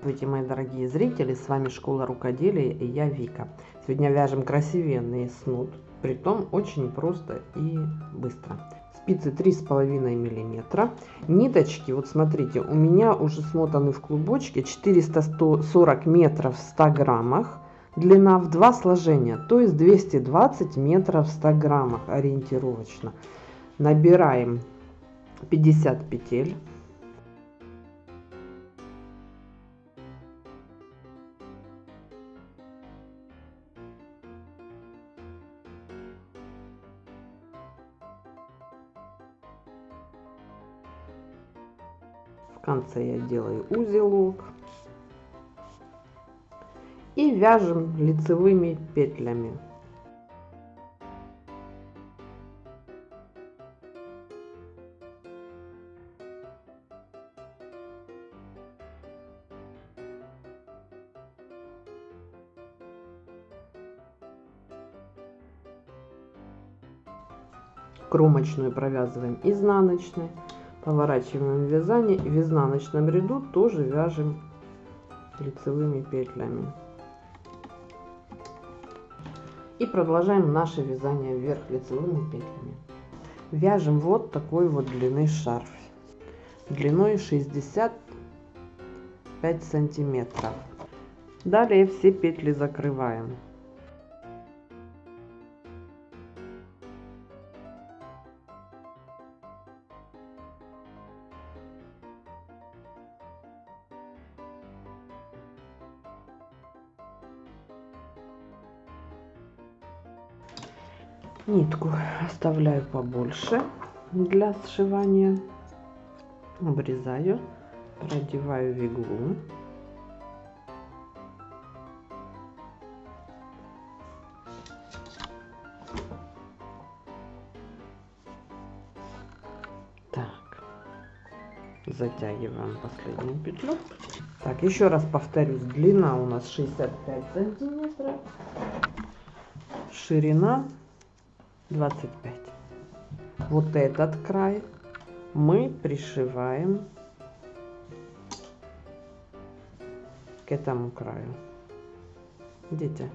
Здравствуйте, мои дорогие зрители, с вами Школа Рукоделия и я Вика. Сегодня вяжем красивенный снуд, притом очень просто и быстро. Спицы 3,5 миллиметра. Ниточки, вот смотрите, у меня уже смотаны в клубочке 440 метров в 100 граммах. Длина в два сложения, то есть 220 метров в 100 граммах ориентировочно. Набираем 50 петель. Конце я делаю узелок. И вяжем лицевыми петлями. кромочную провязываем изнаночной поворачиваем вязание и в изнаночном ряду тоже вяжем лицевыми петлями. И продолжаем наше вязание вверх лицевыми петлями. Вяжем вот такой вот длины шарф. Длиной 65 сантиметров. Далее все петли закрываем нитку оставляю побольше для сшивания. Обрезаю продеваю в иглу. Так затягиваем последнюю петлю. Так еще раз повторюсь длина у нас 65 сантиметров ширина 25 вот этот край мы пришиваем к этому краю. Видите?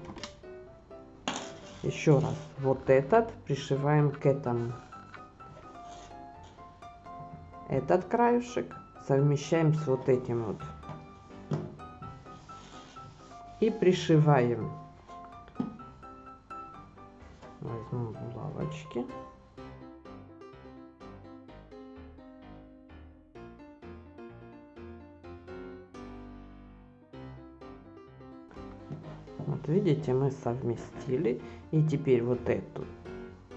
Еще раз. Вот этот пришиваем к этому. Этот краюшек совмещаем с вот этим вот. И пришиваем булавочки. Вот видите, мы совместили. И теперь вот эту,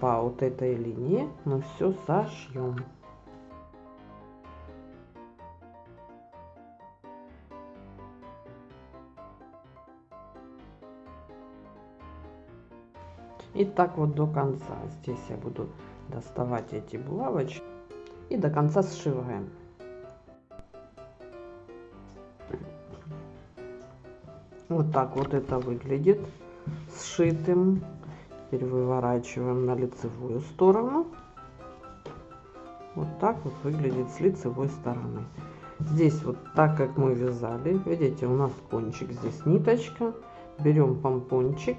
по вот этой линии мы все сошьем. И так вот до конца. Здесь я буду доставать эти булавочки и до конца сшиваем. Вот так вот это выглядит сшитым. Теперь выворачиваем на лицевую сторону. Вот так вот выглядит с лицевой стороны. Здесь вот так как мы вязали, видите, у нас кончик здесь ниточка. Берем помпончик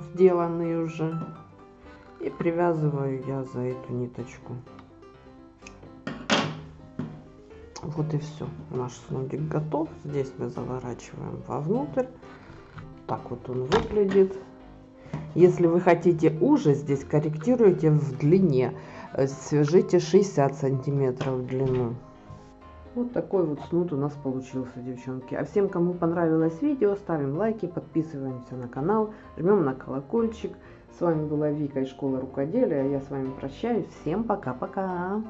сделанный уже. И привязываю я за эту ниточку. Вот и все. Наш снудик готов. Здесь мы заворачиваем вовнутрь. Так вот он выглядит. Если вы хотите уже, здесь корректируйте в длине. Свяжите 60 сантиметров в длину. Вот такой вот снуд у нас получился, девчонки. А всем, кому понравилось видео, ставим лайки, подписываемся на канал, жмем на колокольчик. С вами была Вика из школы рукоделия. Я с вами прощаюсь. Всем пока-пока.